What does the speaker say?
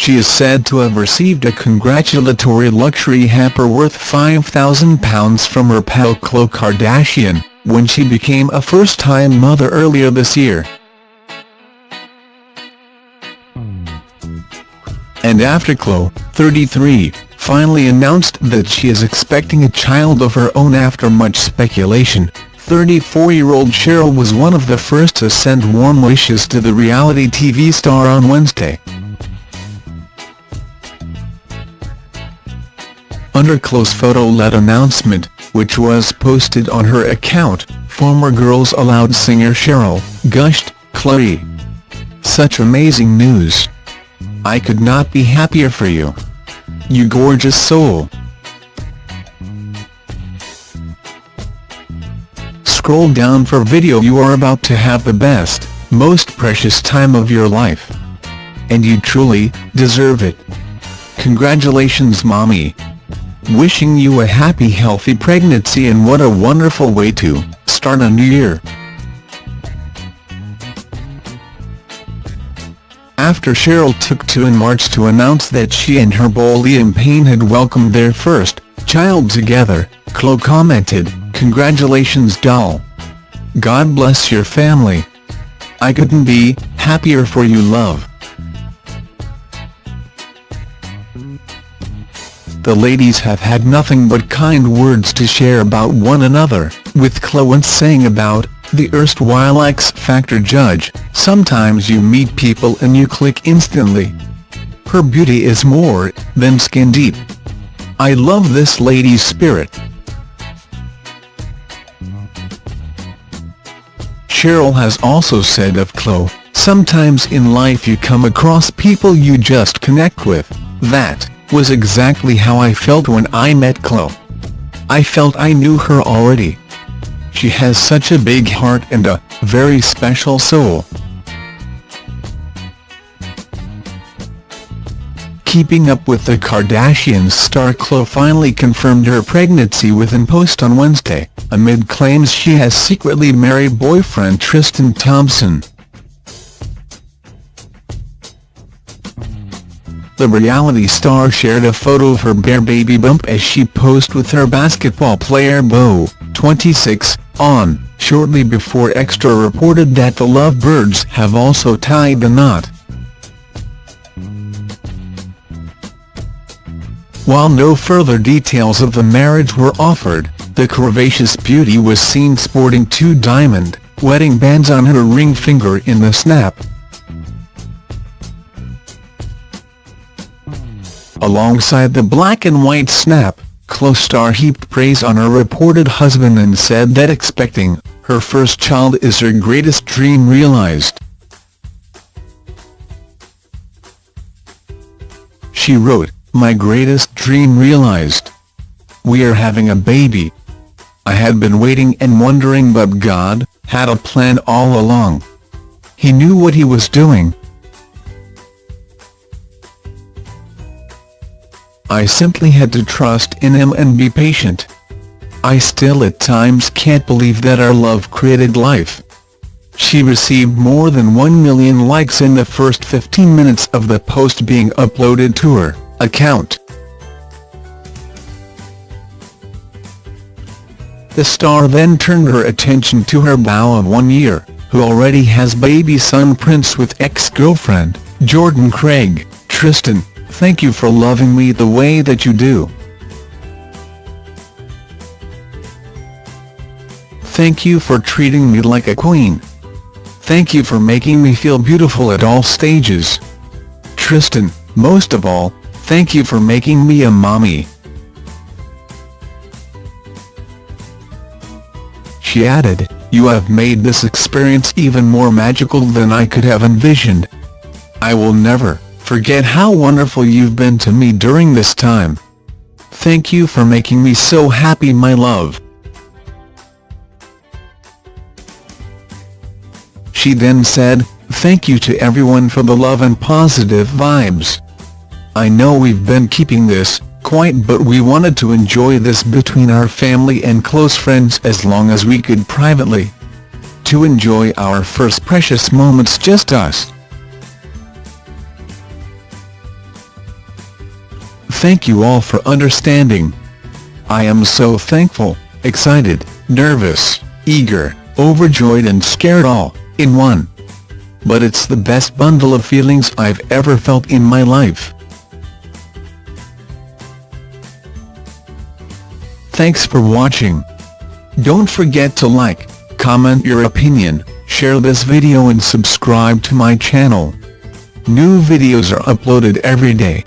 she is said to have received a congratulatory luxury hamper worth £5,000 from her pal Khloe Kardashian, when she became a first-time mother earlier this year. And after Khloe, 33, finally announced that she is expecting a child of her own after much speculation, 34-year-old Cheryl was one of the first to send warm wishes to the reality TV star on Wednesday. Under Khloe's photo-led announcement, which was posted on her account, former Girls Aloud singer Cheryl, gushed, Khloe. Such amazing news. I could not be happier for you. You gorgeous soul. Scroll down for video you are about to have the best, most precious time of your life. And you truly, deserve it. Congratulations mommy. Wishing you a happy healthy pregnancy and what a wonderful way to start a new year. After Cheryl took to in March to announce that she and her beau Liam Payne had welcomed their first child together, Khloe commented, Congratulations doll. God bless your family. I couldn't be happier for you love. The ladies have had nothing but kind words to share about one another, with Khloe saying about the erstwhile X Factor judge, sometimes you meet people and you click instantly. Her beauty is more than skin deep. I love this lady's spirit. Cheryl has also said of Khloe, sometimes in life you come across people you just connect with, that was exactly how I felt when I met Khloe. I felt I knew her already. She has such a big heart and a very special soul. Keeping up with the Kardashians star Khloe finally confirmed her pregnancy with within post on Wednesday, amid claims she has secretly married boyfriend Tristan Thompson. The reality star shared a photo of her bare baby bump as she posed with her basketball player beau, 26, on, shortly before Extra reported that the lovebirds have also tied the knot. While no further details of the marriage were offered, the curvaceous beauty was seen sporting two diamond, wedding bands on her ring finger in the snap. Alongside the black and white snap, Khloe star heaped praise on her reported husband and said that expecting her first child is her greatest dream realized. She wrote, My greatest dream realized. We are having a baby. I had been waiting and wondering but God had a plan all along. He knew what he was doing. I simply had to trust in him and be patient. I still at times can't believe that our love created life. She received more than 1 million likes in the first 15 minutes of the post being uploaded to her account. The star then turned her attention to her beau of one year, who already has baby son Prince with ex-girlfriend, Jordan Craig, Tristan. Thank you for loving me the way that you do. Thank you for treating me like a queen. Thank you for making me feel beautiful at all stages. Tristan, most of all, thank you for making me a mommy. She added, you have made this experience even more magical than I could have envisioned. I will never forget how wonderful you've been to me during this time. Thank you for making me so happy my love. She then said, thank you to everyone for the love and positive vibes. I know we've been keeping this quiet but we wanted to enjoy this between our family and close friends as long as we could privately. To enjoy our first precious moments just us. Thank you all for understanding. I am so thankful, excited, nervous, eager, overjoyed and scared all, in one. But it's the best bundle of feelings I've ever felt in my life. Thanks for watching. Don't forget to like, comment your opinion, share this video and subscribe to my channel. New videos are uploaded every day.